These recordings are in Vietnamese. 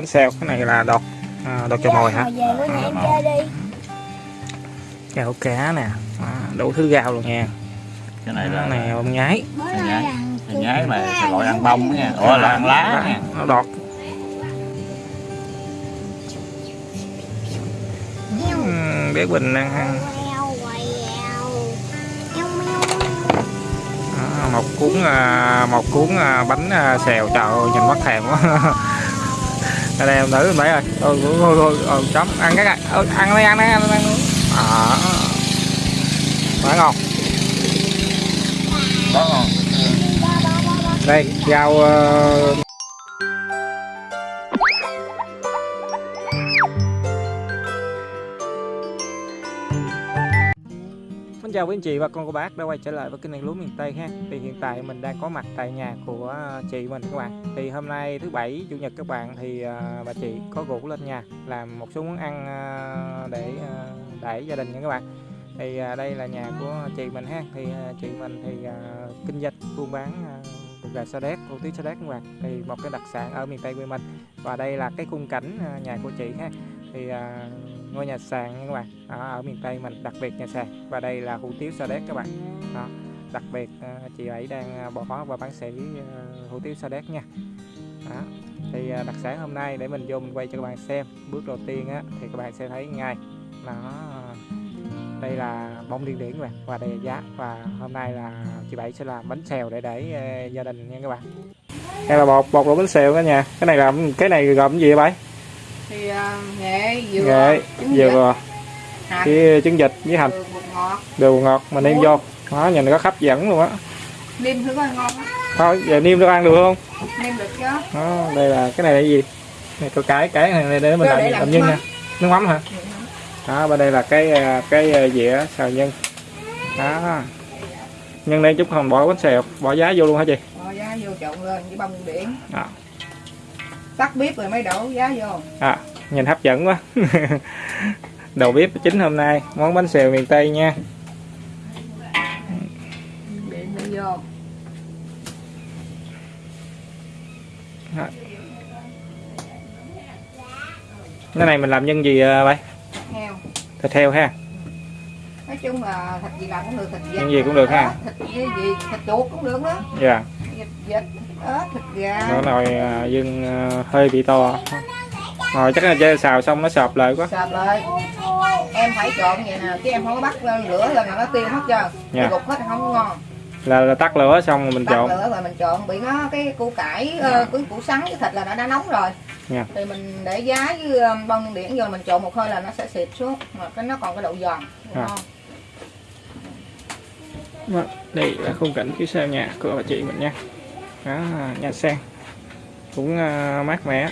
bánh xèo cái này là đọt à, đọt cho mồi hả? Về bữa nay em chơi đi. gạo cá nè à, đủ thứ gạo luôn nha. Cái này cái là này bông nhái. nay nhái. là gọi ăn bông nha ủa là ăn lá nha nó đọt. Ừm, bé Bình đang ăn. à, một cuốn à, một cuốn à, bánh à, xèo. Trời ơi nhìn mắt thèm quá ở đây em em thấy rồi. Ôi ôi ôi ôi, ôi chấm. Ăn cái này. Ăn đi ăn đi ăn đi à, quá ngon đây rau ờ, Xin chào quý anh chị và con cô bác đã quay trở lại với kênh đèn lúa miền Tây ha. Thì hiện tại mình đang có mặt tại nhà của à, chị mình các bạn. Thì hôm nay thứ bảy chủ nhật các bạn thì uh, bà chị có rủ lên nhà làm một số món ăn uh, để uh, đẩy gia đình nha các bạn. Thì đây là nhà của chị mình ha. Thì chị mình thì kinh doanh buôn bán à, gà sa đéc, hủ tiếu sa đéc các bạn. Thì một cái đặc sản ở miền Tây quê mình. Và đây là cái khung cảnh nhà của chị ha. Thì ngôi nhà sàn nha các bạn. Ở, ở miền Tây mình đặc biệt nhà sàn. Và đây là hủ tiếu sa đéc các bạn. Đó đặc biệt ờ, chị ấy đang ờ, bỏ và bán sỉ ờ, hủ tiếu sa đéc nha. Đó. thì đặc sản hôm nay để mình vô mình quay cho các bạn xem. Bước đầu tiên á thì các bạn sẽ thấy ngay. Nó đây là bông điên điển các bạn và đây là giá. Và hôm nay là chị bảy sẽ làm bánh xèo để để gia đình nha các bạn. Đây là bột bột đổ bánh xèo cả nhà. Cái này làm cái này gồm gì vậy bảy? Thì à, nghệ dừa nghệ trứng dừa với trứng vịt với hành. đều ngọt. Mà nêm vô. Đó nhìn nó hấp dẫn luôn á. Nêm thử coi ngon á thôi giờ nêm được ăn được không? Nêm được chứ. Đó đây là cái này là gì? Này có cái cái này để mình Cho làm, để làm, nhân nè nước mắm hả? Đó bên đây là cái à, cái à, dĩa xào nhân. Đó. Nhân đây chút không bỏ bánh xèo bỏ giá vô luôn hả chị? Bỏ giá vô trộn lên với bông điển Đó. Tắt bếp rồi mới đổ giá vô. À nhìn hấp dẫn quá. Đầu bếp chính hôm nay món bánh xèo miền tây nha. Vô. Cái này mình làm nhân gì à, vậy? Heo. Thịt heo ha. Nói chung là thịt gì làm cũng được thịt vịt Những gì cũng được ha. Thịt gì, gì thịt chuột cũng được đó. Dạ thịt vịt ớt thịt gà. Nó nồi à, dương à, hơi bị to rồi chắc là chơi xào xong nó sọp lại quá. Sạp lại. Em phải trộn vậy nè chứ em không có bắt lên lửa lên là nó tiêu hết trơn. Dạ. gục hết không có ngon. Là, là tắt lửa xong rồi mình tắt trộn. lửa rồi mình trộn bị nó cái củ cải ờ, cái củ sắn với thịt là nó đã nóng rồi. Dạ. thì mình để giá với bông điển vô mình trộn một hơi là nó sẽ xịt xuống mà cái nó còn cái độ giòn À. ngon Vâng, đây là khung cảnh phía sau nhà của bà chị mình nha. Đó, nhà sen cũng uh, mát mẻ.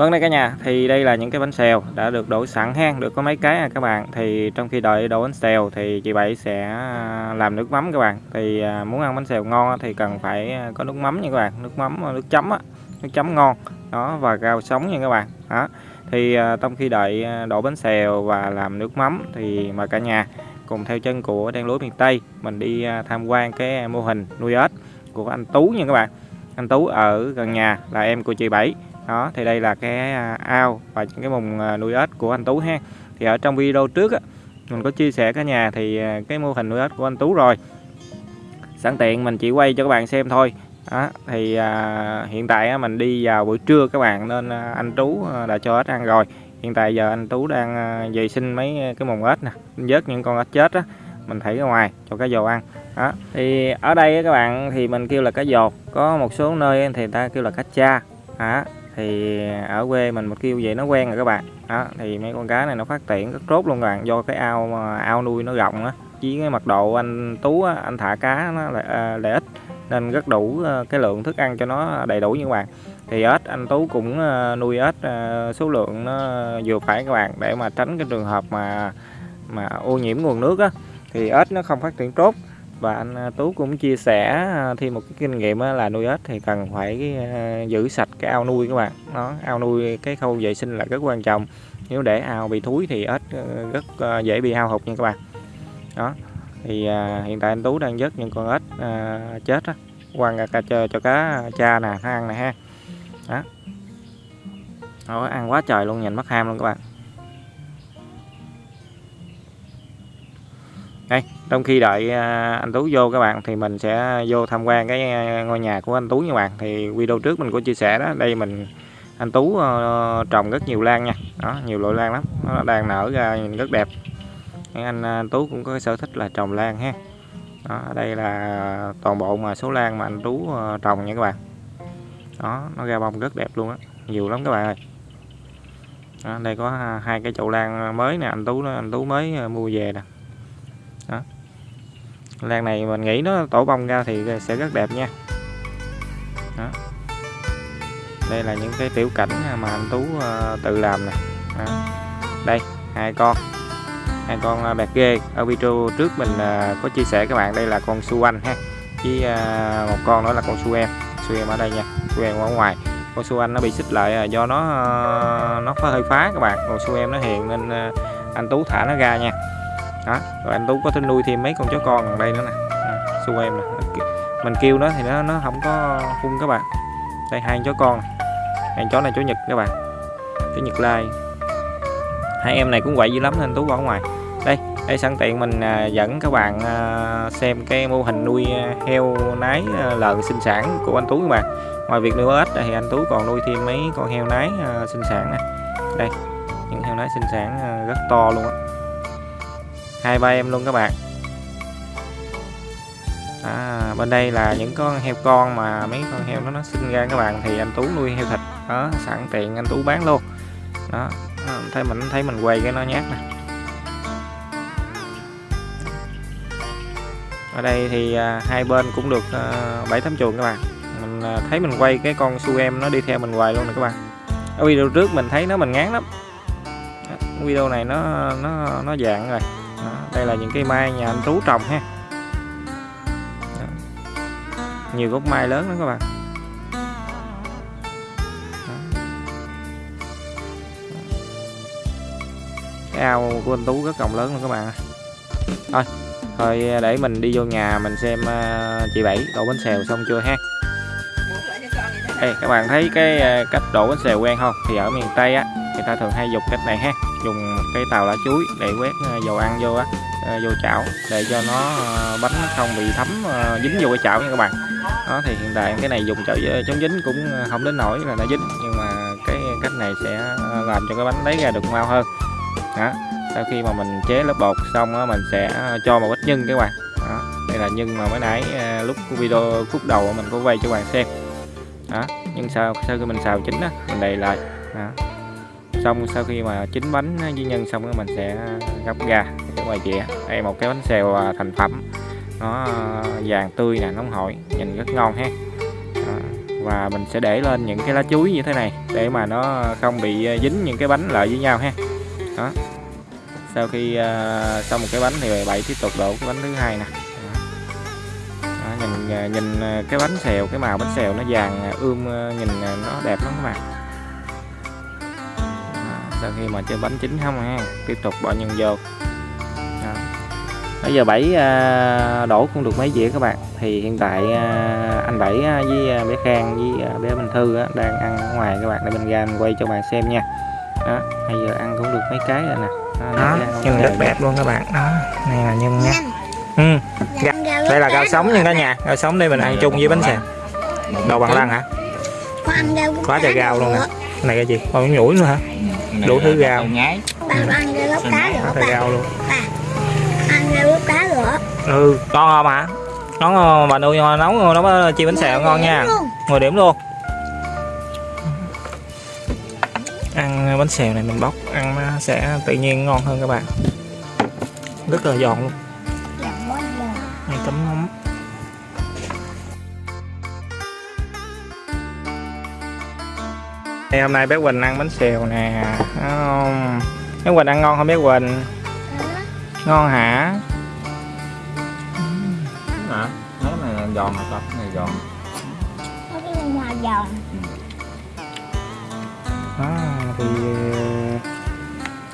Vâng đây cả nhà. Thì đây là những cái bánh xèo đã được đổ sẵn ha. Được có mấy cái à các bạn. Thì trong khi đợi đổ bánh xèo thì chị Bảy sẽ à, làm nước mắm các bạn. Thì à, muốn ăn bánh xèo ngon thì cần phải à, có nước mắm nha các bạn. Nước mắm, nước chấm á. Nước chấm ngon. Đó, và rau sống nha các bạn. Đó. Thì trong khi đợi đổ bánh xèo và làm nước mắm thì mà cả nhà cùng theo chân của đen lúa miền Tây, mình đi tham quan cái mô hình nuôi ếch của anh Tú nha các bạn. Anh Tú ở gần nhà là em của chị Bảy đó thì đây là cái à, ao và những cái vùng à, nuôi ếch của anh Tú ha. Thì ở trong video trước á, mình có chia sẻ cả nhà thì à, cái mô hình nuôi ếch của anh Tú rồi. Sẵn tiện mình chỉ quay cho các bạn xem thôi. Đó, thì à, hiện tại á, mình đi vào buổi trưa các bạn nên anh Tú đã cho ếch ăn rồi. Hiện tại giờ anh Tú đang vệ sinh mấy cái mùng ếch nè vớt những con ếch chết á mình thảy ra ngoài cho cá dồ ăn. Đó thì ở đây các bạn thì mình kêu là cá dột có một số nơi thì người ta kêu là cá cha. Đó thì ở quê mình một kêu vậy nó quen rồi các bạn. Đó thì mấy con cá này nó phát triển rất tốt luôn các bạn do cái ao mà ao nuôi nó rộng á. Chỉ cái mật độ anh tú á, anh thả cá nó lại, à, lại ít nên rất đủ à, cái lượng thức ăn cho nó đầy đủ như các bạn. Thì ếch anh tú cũng à, nuôi ếch à, số lượng nó vừa phải các bạn để mà tránh cái trường hợp mà mà ô nhiễm nguồn nước á. Thì ếch nó không phát triển tốt và anh à, Tú cũng chia sẻ à, thêm một cái kinh nghiệm à, là nuôi ếch thì cần phải giữ sạch cái ao nuôi các bạn. Nó ao nuôi cái khâu vệ sinh là rất quan trọng. Nếu để ao bị thúi thì ếch rất dễ bị hao hụt nha các bạn. Đó thì hiện tại anh Tú đang vớt những con ếch chết á. Quăng ra cho, cho cá cha nè nó ăn nè ha. Đó. Nó ăn quá trời luôn nhìn mất ham luôn các bạn. Đây trong khi đợi à, anh Tú vô các bạn thì mình sẽ vô tham quan cái à, ngôi nhà của anh Tú nha bạn. Thì video trước mình có chia sẻ đó đây mình anh Tú ờ, trồng rất nhiều lan nha. Đó nhiều loại lan lắm nó đang nở ra nhìn rất đẹp. Anh, à, anh Tú cũng có cái sở thích là trồng lan ha. Đó, đây là toàn bộ mà số lan mà anh Tú ờ, trồng nha các bạn. Đó nó ra bông rất đẹp luôn á nhiều lắm các bạn ơi. Đó, đây có hai cái chậu lan mới nè anh Tú anh Tú mới ờ, mua về nè đó. lan này mình nghĩ nó tổ bông ra thì sẽ rất đẹp nha. Đó. đây là những cái tiểu cảnh mà anh Tú ờ, tự làm nè. Đây, hai con. Hai con ờ, bạc ghê. Ở video trước mình ờ, có chia sẻ các bạn, đây là con su anh ha. Với một con nữa là con su em. Su em ở đây nha, su em ở ngoài. Con su anh nó bị xích lại do nó nó hơi phá các bạn. Còn su em nó hiền nên anh Tú thả nó ra nha đó rồi anh Tú có thể nuôi thêm mấy con chó con ở đây nữa nè. À, em nè. Mình kêu nó thì nó nó không có phun các bạn. Đây hai chó con. Hai chó này chó nhật các bạn. Chó nhật lai. Hai em này cũng quậy dữ lắm nên Tú bỏ ngoài. Đây đây sẵn tiện mình à, dẫn các bạn à, xem cái mô hình nuôi à, heo nái lợn sinh sản của anh Tú các bạn ngoài việc nuôi ếch thì anh Tú còn nuôi thêm mấy con heo nái sinh sản này đây những heo nái sinh sản rất to luôn á hai ba em luôn các bạn. À, bên đây là những con heo con mà mấy con heo nó nó sinh ra các bạn thì anh Tú nuôi heo thịt. Đó sẵn tiện anh Tú bán luôn. Đó thấy mình thấy mình quay cái nó nhát nè. Ở đây thì à, hai bên cũng được à, bảy tám chuồng các bạn. Mình à, thấy mình quay cái con su em nó đi theo mình hoài luôn nè các bạn. Ở video trước mình thấy nó mình ngán lắm. Video này nó nó nó dạng rồi đó, đây là những cây mai nhà anh Tú trồng ha. Đó. nhiều gốc mai lớn lắm các bạn. Đó. cái ao của anh Tú rất rộng lớn luôn các bạn thôi thôi để mình đi vô nhà mình xem à, chị Bảy đổ bánh xèo xong chưa ha. Ê, các bạn thấy cái à, cách đổ bánh xèo quen không? Thì ở miền Tây á người ta thường hay dùng cách này ha dùng cái tàu lá chuối để quét à, dầu ăn vô á à, vô chảo để cho nó à, bánh nó không bị thấm dính vô cái chảo nha các bạn. Đó, thì hiện tại cái này dùng chảo chống dính cũng không đến nổi là nó dính, nhưng mà cái cách này sẽ làm cho cái bánh lấy ra được mau hơn. Đó, sau khi mà mình chế lớp bột xong á, mình sẽ cho một ít nhân các bạn. Đó, đây là nhân mà mới nãy lúc video, khúc đầu mình có quay cho các bạn xem. Đó nhưng sau sau khi mình xào chín á, mình đầy lại. Đó xong sau khi mà chín bánh với nhân xong thì mình sẽ gấp ra để ngoài dĩa. Đây một cái bánh xèo à, thành phẩm. Nó à, vàng tươi nè nóng hổi nhìn rất ngon ha. À, và mình sẽ để lên những cái lá chuối như thế này để mà nó không bị dính những cái bánh lại với nhau ha. Đó. Sau khi uh, xong một cái bánh thì bảy tiếp tục đổ cái bánh thứ hai nè. Đó, nhìn nhìn cái bánh xèo cái màu bánh xèo nó vàng ươm nhìn nó đẹp lắm các bạn sau khi mà chơi bánh chín không ha tiếp tục bỏ nhân vô. Đó. bây giờ bảy à, đổ cũng được mấy dĩa các bạn. Thì hiện tại à, anh bảy với bé khang với bé minh thư đang ăn ở ngoài các bạn. Để mình ra mình quay cho bạn xem nha. Đó bây giờ ăn cũng được mấy cái rồi nè. Đó, đó nhân rất đẹp luôn các bạn. Đó này là nhân nha. Ừ. đây là rau sống nha cả nhà. Rau sống đây mình ăn chung với bánh xèo. Đồ bằng lăng hả? Quá trời rau luôn nè. này cái gì? Còn nhủi nữa hả đủ thứ rau nhái. Bà ăn ra lớp cá nữa bà. rau luôn. Bà ăn ra lớp cá nữa ừ ngon không hả? Ngon không? bà nuôi nấu nấu chiên bánh xèo ngon nha. 10 điểm luôn. Ăn bánh xèo này mình bóc ăn nó sẽ tự nhiên ngon hơn các bạn. Rất là giòn luôn Đây, hôm nay bé Quỳnh ăn bánh xèo nè Thấy không? bé Quỳnh ăn ngon không bé Quỳnh? Ngon hả? Hả nó này là giòn hả con này giòn. Có cái ngoài giòn. đó thì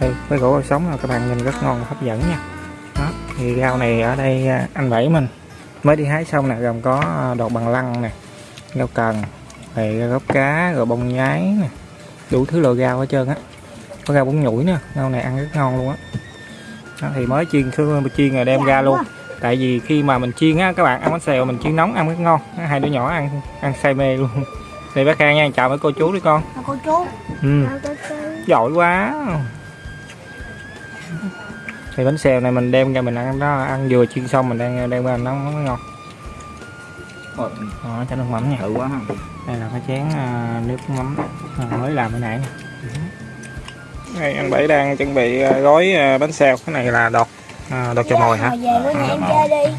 đây với gỗ sống là các bạn nhìn rất ngon và hấp dẫn nha. Đó thì rau này ở đây à, anh bảy mình. Mới đi hái xong nè gồm có à, đọt bằng lăng nè rau cần rồi gốc cá rồi bông nhái nè. Đủ thứ loại rau hết trơn á. Có rau bún nhủi nữa rau này ăn rất ngon luôn á. Đó, thì mới chiên xương chiên rồi đem ra luôn. Tại vì khi mà mình chiên á các bạn ăn bánh xèo mình chiên nóng ăn rất ngon. Hai đứa nhỏ ăn ăn say mê luôn. Đây bác Khang nha chào mấy cô chú đi con. Cô chú. ừ. Giỏi quá. Thì bánh xèo này mình đem ra mình ăn đó. Ăn vừa chiên xong mình đang đem ra nó mới ngon Ôi, đó, cho nước mắm nha. thử quá ha. Đây là cái chén à, nước mắm à, mới làm cái nãy nè. Đây anh bảy đang chuẩn bị à, gói bánh xèo. Cái này là đọt à, đọt cho mồi hả? Hồi về bữa nay em chơi đi.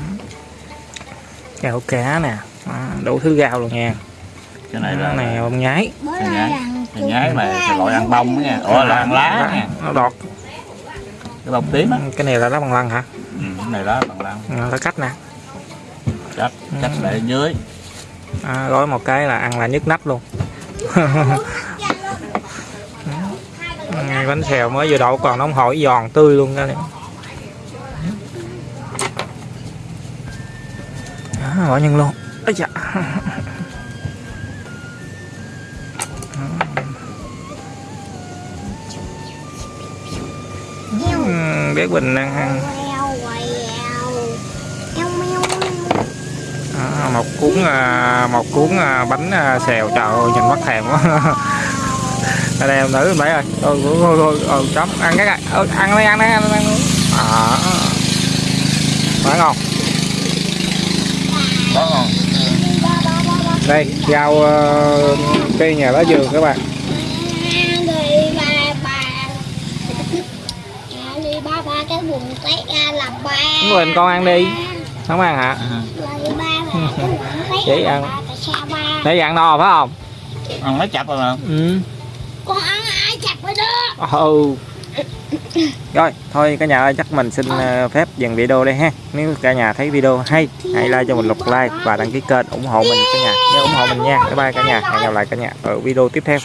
cá nè. À, đủ thứ rau luôn nha. Cái này là này bông nhái. Bữa nay nhái. mà loại ăn bông nha. ủa là ăn lá nha. nó đọt. Cái bông tím á. Cái này là lá bằng lăng hả? Ừ, cái này lá bằng lăng. À, lá cách nè chắc chắc để dưới. À, gói một cái là ăn là nhức nách luôn. Ừ, bánh xèo mới vừa đậu còn nóng hổi giòn tươi luôn đó đó, bỏ nhân luôn. Ây dạ. Ừ, bé Quỳnh đang ăn à, một cuốn à, một cuốn à, bánh à, xèo. Trời ơi nhìn mắt thèm quá. Ở đây em nữ mấy ơi ôi thôi thôi, thôi, thôi ờ, chấm. Ăn cái này ờ, ăn đi ăn đi ăn đi ăn à, quá ngon. Quá ngon. Đây rau uh, cây nhà lá vườn các bạn. Mình con ăn đi. Không ăn hả? Ừ. ra ăn. để ăn no phải không? Ăn nó chặt rồi mà. Ừ. Con ăn ai chặt với đó. Ừ. Rồi thôi cả nhà ơi chắc mình xin ờ, phép dừng video đây ha. Nếu cả nhà thấy video hay hãy like cho mình một like và đăng ký kênh ủng hộ mình cả nhà. Nhớ ủng hộ mình nha. Bye bye cả nhà. Hẹn gặp lại cả nhà ở video tiếp theo